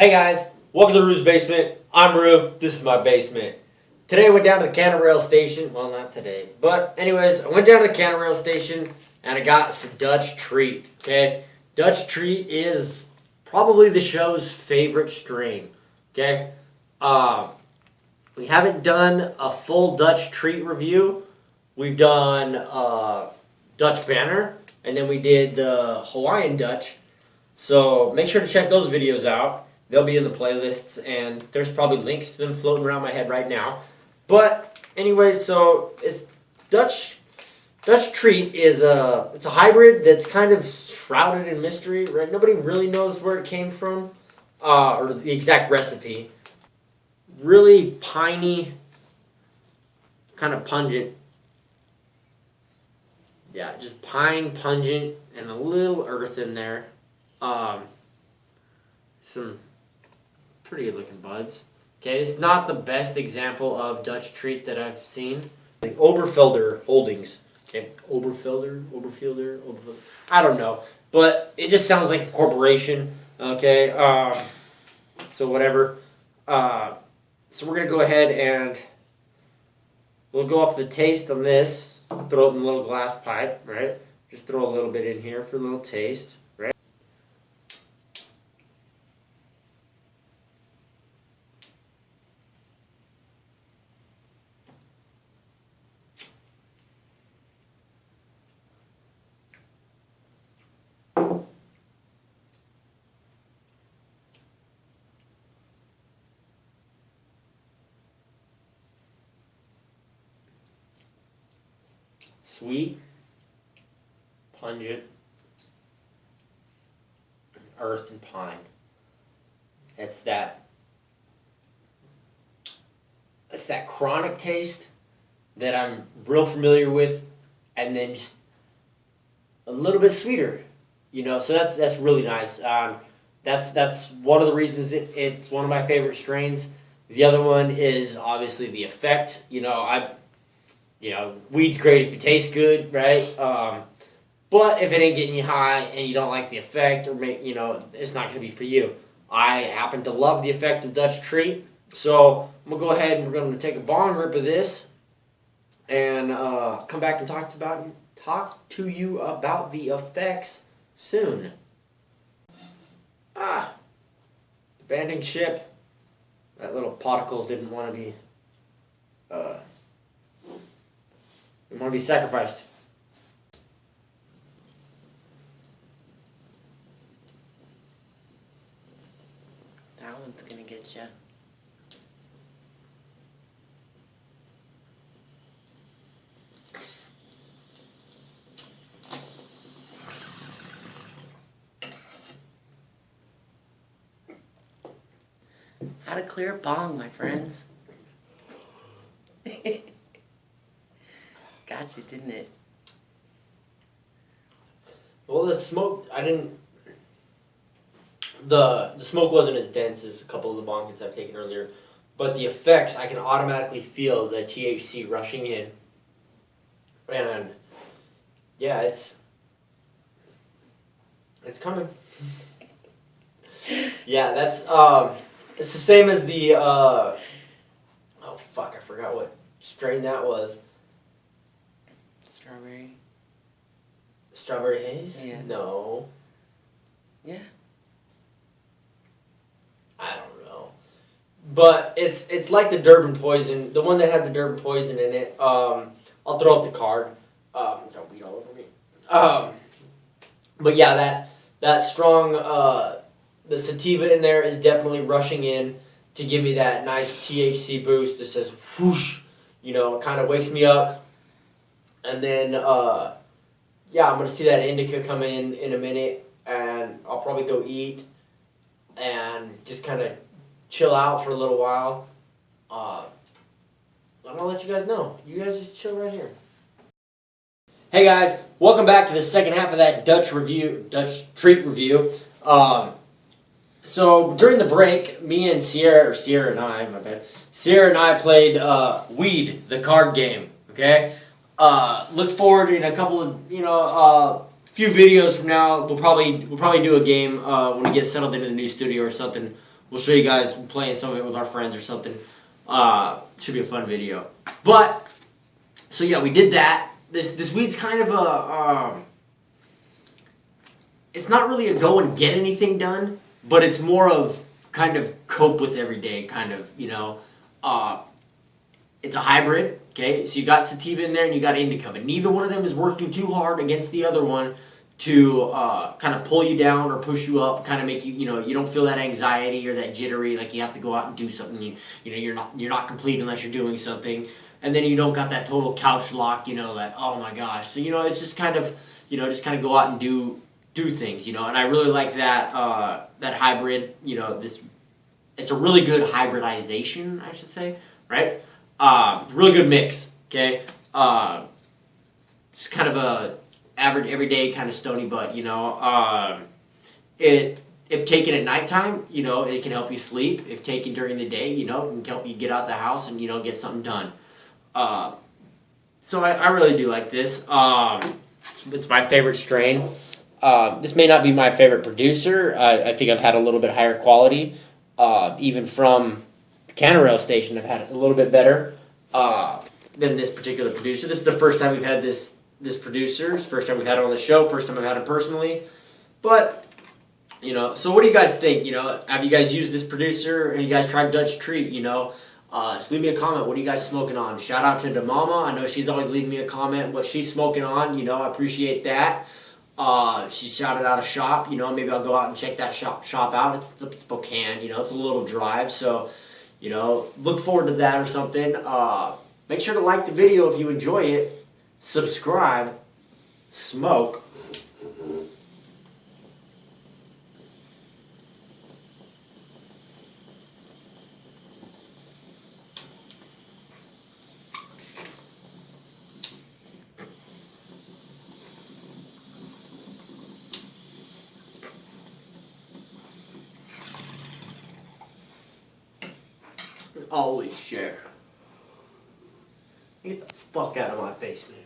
Hey guys, welcome to Rue's Basement. I'm Rue. This is my basement. Today I went down to the Canna Rail station. Well, not today, but anyways, I went down to the Canna Rail station and I got some Dutch Treat. Okay, Dutch Treat is probably the show's favorite strain. Okay, um, we haven't done a full Dutch Treat review. We've done uh, Dutch Banner, and then we did the Hawaiian Dutch. So make sure to check those videos out. They'll be in the playlists, and there's probably links to them floating around my head right now. But anyway, so it's Dutch Dutch Treat is a it's a hybrid that's kind of shrouded in mystery. Right? Nobody really knows where it came from uh, or the exact recipe. Really piney, kind of pungent. Yeah, just pine, pungent, and a little earth in there. Um, some pretty good looking buds. Okay, it's not the best example of Dutch treat that I've seen. Like Oberfelder Holdings. Okay, Oberfelder, Oberfielder, Oberfelder. I don't know, but it just sounds like a corporation. Okay, um, so whatever. Uh, so we're gonna go ahead and we'll go off the taste on this. Throw it in a little glass pipe, right? Just throw a little bit in here for a little taste. Sweet, pungent, earth and pine. It's that it's that chronic taste that I'm real familiar with, and then just a little bit sweeter, you know. So that's that's really nice. Um, that's that's one of the reasons it, it's one of my favorite strains. The other one is obviously the effect. You know, I you know, weed's great if it tastes good, right? Um, but if it ain't getting you high and you don't like the effect, or make, you know, it's not going to be for you. I happen to love the effect of Dutch Treat, so I'm gonna go ahead and we're going to take a bong rip of this, and uh, come back and talk about talk to you about the effects soon. Ah, abandoned ship. That little particle didn't want to be. Uh, we want to be sacrificed. That one's gonna get you. How to clear a bong, my friends. Didn't it? Well, the smoke, I didn't. The the smoke wasn't as dense as a couple of the bong hits I've taken earlier, but the effects I can automatically feel the THC rushing in, and yeah, it's it's coming. yeah, that's um, it's the same as the uh, oh fuck, I forgot what strain that was. Strawberry. Strawberry haze? Yeah. No. Yeah. I don't know. But it's it's like the Durban poison, the one that had the Durban poison in it. Um, I'll throw up the card. Um, don't beat all over me. Um, but yeah, that that strong uh, the sativa in there is definitely rushing in to give me that nice THC boost that says whoosh. You know, kind of wakes me up and then, uh, yeah, I'm going to see that indica come in in a minute, and I'll probably go eat and just kind of chill out for a little while. Uh, I'm going to let you guys know. You guys just chill right here. Hey guys, welcome back to the second half of that Dutch review, Dutch treat review. Um, so during the break, me and Sierra, or Sierra and I, my bad, Sierra and I played uh, Weed, the card game. Okay, uh, look forward in a couple of you know uh, few videos from now. We'll probably we'll probably do a game uh, when we get settled into the new studio or something. we'll show you guys playing some of it with our friends or something. Uh, should be a fun video. But so yeah, we did that. This this weed's kind of a um, it's not really a go and get anything done, but it's more of kind of cope with every day, kind of you know. Uh, it's a hybrid, okay? So you got sativa in there and you got indica, but neither one of them is working too hard against the other one to uh, kind of pull you down or push you up, kind of make you, you know, you don't feel that anxiety or that jittery, like you have to go out and do something. You, you know, you're not you're not complete unless you're doing something, and then you don't got that total couch lock, you know, that oh my gosh. So you know, it's just kind of, you know, just kind of go out and do do things, you know. And I really like that uh, that hybrid, you know, this. It's a really good hybridization, I should say, right? Uh, really good mix. Okay, uh, it's kind of a average everyday kind of stony butt. You know, um, it if taken at nighttime, you know, it can help you sleep. If taken during the day, you know, it can help you get out the house and you know get something done. Uh, so I, I really do like this. Um, it's, it's my favorite strain. Uh, this may not be my favorite producer. I, I think I've had a little bit higher quality, uh, even from Canna Rail Station. I've had it a little bit better uh, than this particular producer. This is the first time we've had this this producer. First time we've had it on the show. First time I've had it personally. But you know, so what do you guys think? You know, have you guys used this producer? Have you guys tried Dutch Treat? You know, uh, just leave me a comment. What are you guys smoking on? Shout out to the mama. I know she's always leaving me a comment what she's smoking on. You know, I appreciate that. Uh, she shouted out a shop. You know, maybe I'll go out and check that shop shop out. It's in Spokane. You know, it's a little drive, so you know, look forward to that or something. Uh, make sure to like the video if you enjoy it. Subscribe. Smoke. always share. Get the fuck out of my basement.